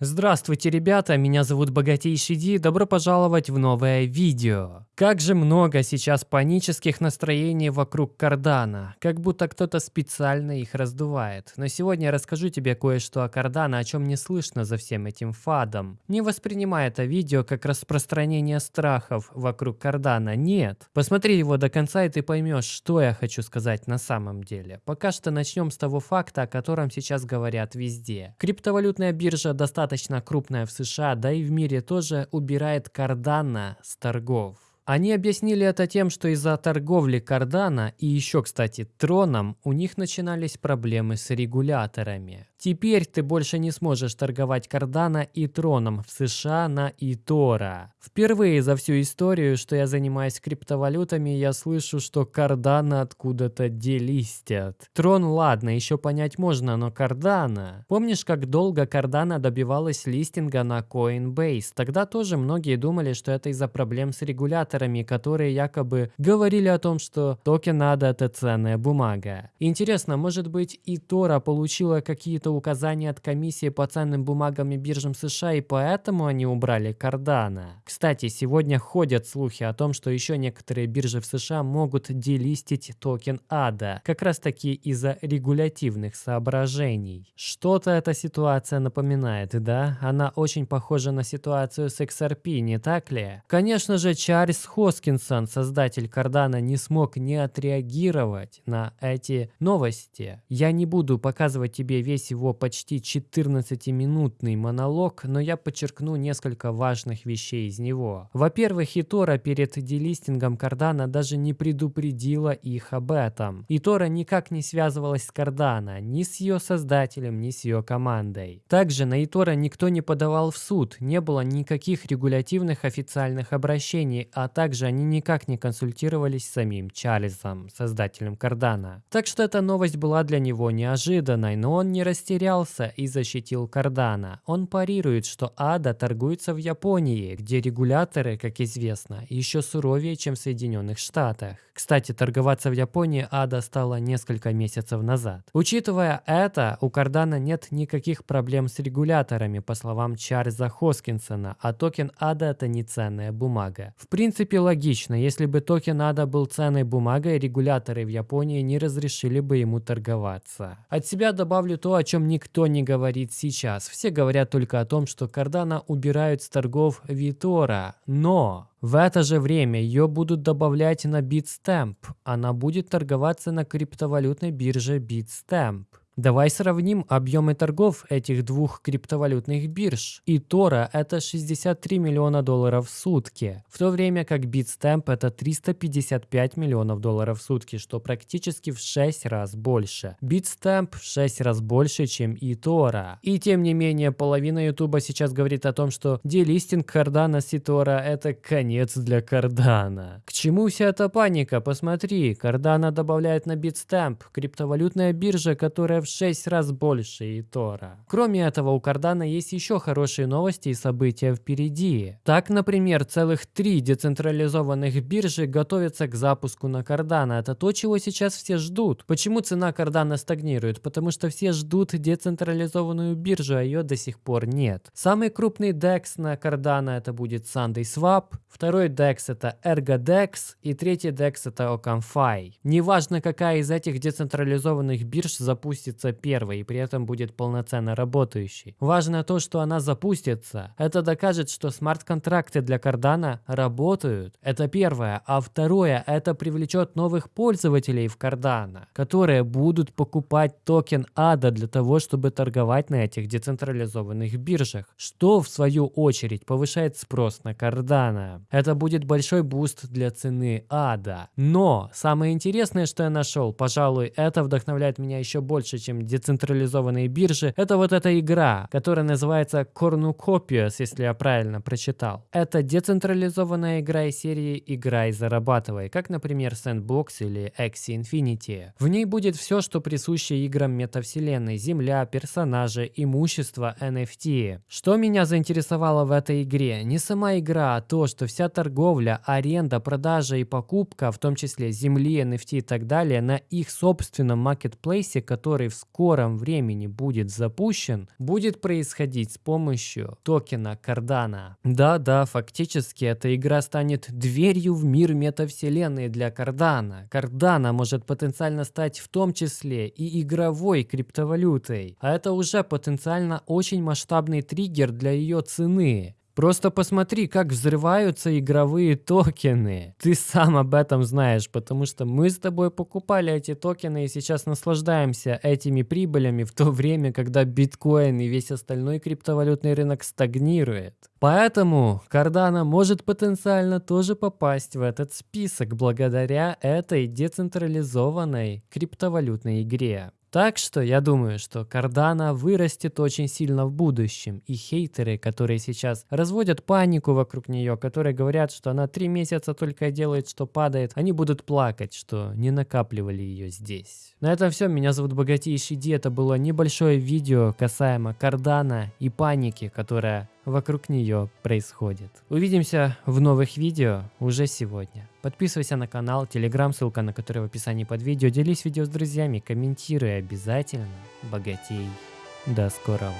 Здравствуйте, ребята, меня зовут Богатейший Ди, добро пожаловать в новое видео. Как же много сейчас панических настроений вокруг Кардана, как будто кто-то специально их раздувает. Но сегодня я расскажу тебе кое-что о Кардана, о чем не слышно за всем этим фадом. Не воспринимай это видео как распространение страхов вокруг Кардана, нет. Посмотри его до конца и ты поймешь, что я хочу сказать на самом деле. Пока что начнем с того факта, о котором сейчас говорят везде. Криптовалютная биржа достаточно достаточно крупная в США, да и в мире тоже, убирает Cardano с торгов. Они объяснили это тем, что из-за торговли Cardano и еще, кстати, Троном у них начинались проблемы с регуляторами. Теперь ты больше не сможешь торговать Cardano и Троном в США на eToro. Впервые за всю историю, что я занимаюсь криптовалютами, я слышу, что Cardano откуда-то делистят. Трон ладно, еще понять можно, но Cardano... Помнишь, как долго Cardano добивалась листинга на Coinbase? Тогда тоже многие думали, что это из-за проблем с регуляторами, которые якобы говорили о том, что токен надо это ценная бумага. Интересно, может быть и Тора получила какие-то это указание от комиссии по ценным бумагам и биржам США, и поэтому они убрали Кардана. Сегодня ходят слухи о том, что еще некоторые биржи в США могут делистить токен ADA, как раз таки из-за регулятивных соображений. Что-то эта ситуация напоминает, да? Она очень похожа на ситуацию с XRP, не так ли? Конечно же, Чарльз Хоскинсон, создатель Кардана, не смог не отреагировать на эти новости. Я не буду показывать тебе весь его почти 14-минутный монолог, но я подчеркну несколько важных вещей из него. Во-первых, Итора перед делистингом Кардана даже не предупредила их об этом. Итора никак не связывалась с Кардана, ни с ее создателем, ни с ее командой. Также на Итора никто не подавал в суд, не было никаких регулятивных официальных обращений, а также они никак не консультировались с самим Чарльзом, создателем Кардана. Так что эта новость была для него неожиданной, но он не растерялся и защитил Кардана. Он парирует, что Ада торгуется в Японии, где регуляторы, как известно, еще суровее, чем в Соединенных Штатах. Кстати, торговаться в Японии Ада стала несколько месяцев назад. Учитывая это, у Кардана нет никаких проблем с регуляторами, по словам Чарльза Хоскинсона, а токен Ада это не ценная бумага. В принципе логично, если бы токен Ада был ценной бумагой, регуляторы в Японии не разрешили бы ему торговаться. От себя добавлю то, о чем никто не говорит сейчас. Все говорят только о том, что Кардана убирают с торгов Витора. Но в это же время ее будут добавлять на Bitstamp. Она будет торговаться на криптовалютной бирже Bitstamp. Давай сравним объемы торгов этих двух криптовалютных бирж. И Тора это 63 миллиона долларов в сутки, в то время как Bitstamp это 355 миллионов долларов в сутки, что практически в 6 раз больше. Bitstamp в 6 раз больше, чем и Тора. И тем не менее, половина Ютуба сейчас говорит о том, что делистинг Cardano с Тора это конец для Cardano. К чему вся эта паника? Посмотри, Cardano добавляет на Bitstamp, криптовалютная биржа, которая в 6 раз больше Итора. Кроме этого, у Кардана есть еще хорошие новости и события впереди. Так, например, целых три децентрализованных биржи готовятся к запуску на Кардана. Это то, чего сейчас все ждут. Почему цена Кардана стагнирует? Потому что все ждут децентрализованную биржу, а ее до сих пор нет. Самый крупный DEX на Кардана это будет Sunday Swap, второй DEX это ErgoDex и третий DEX это OccamFi. Неважно, какая из этих децентрализованных бирж запустит запустится первой и при этом будет полноценно работающей. Важно то, что она запустится. Это докажет, что смарт-контракты для Cardano работают. Это первое. А второе, это привлечет новых пользователей в Cardano, которые будут покупать токен ADA для того, чтобы торговать на этих децентрализованных биржах, что в свою очередь повышает спрос на Cardano. Это будет большой буст для цены ADA. Но самое интересное, что я нашел, пожалуй, это вдохновляет меня еще больше, чем децентрализованные биржи, это вот эта игра, которая называется Cornucopias, если я правильно прочитал. Это децентрализованная игра из серии «Играй, зарабатывай», как, например, Sandbox или Axie Infinity. В ней будет все, что присуще играм метавселенной, земля, персонажи, имущество, NFT. Что меня заинтересовало в этой игре? Не сама игра, а то, что вся торговля, аренда, продажа и покупка, в том числе земли, NFT и так далее, на их собственном маркетплейсе, который который в скором времени будет запущен, будет происходить с помощью токена Cardano. Да-да, фактически эта игра станет дверью в мир метавселенной для Cardano. Cardano может потенциально стать в том числе и игровой криптовалютой, а это уже потенциально очень масштабный триггер для ее цены. Просто посмотри, как взрываются игровые токены. Ты сам об этом знаешь, потому что мы с тобой покупали эти токены и сейчас наслаждаемся этими прибылями в то время, когда биткоин и весь остальной криптовалютный рынок стагнирует. Поэтому Cardano может потенциально тоже попасть в этот список благодаря этой децентрализованной криптовалютной игре. Так что я думаю, что Cardano вырастет очень сильно в будущем, и хейтеры, которые сейчас разводят панику вокруг нее, которые говорят, что она три месяца только делает, что падает, они будут плакать, что не накапливали ее здесь. На этом все, меня зовут Богатейший Ди, это было небольшое видео касаемо Cardano и паники, которая вокруг нее происходит. Увидимся в новых видео уже сегодня. Подписывайся на канал, телеграм, ссылка на который в описании под видео. Делись видео с друзьями, комментируй обязательно. Богатей. До скорого.